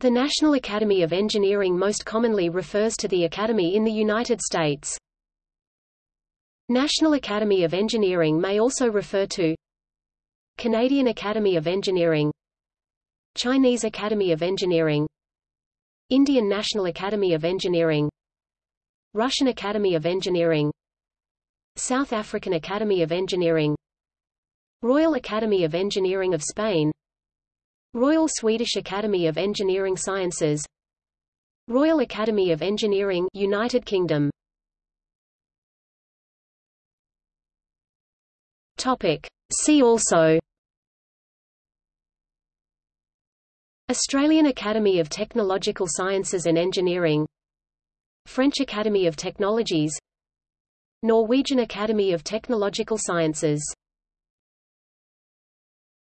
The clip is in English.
The National Academy of Engineering most commonly refers to the Academy in the United States. National Academy of Engineering may also refer to Canadian Academy of Engineering Chinese Academy of Engineering Indian National Academy of Engineering Russian Academy of Engineering South African Academy of Engineering Royal Academy of Engineering of Spain Royal Swedish Academy of Engineering Sciences. Royal Academy of Engineering United Kingdom. Topic. See also. Australian Academy of Technological Sciences and Engineering. French Academy of Technologies. Norwegian Academy of Technological Sciences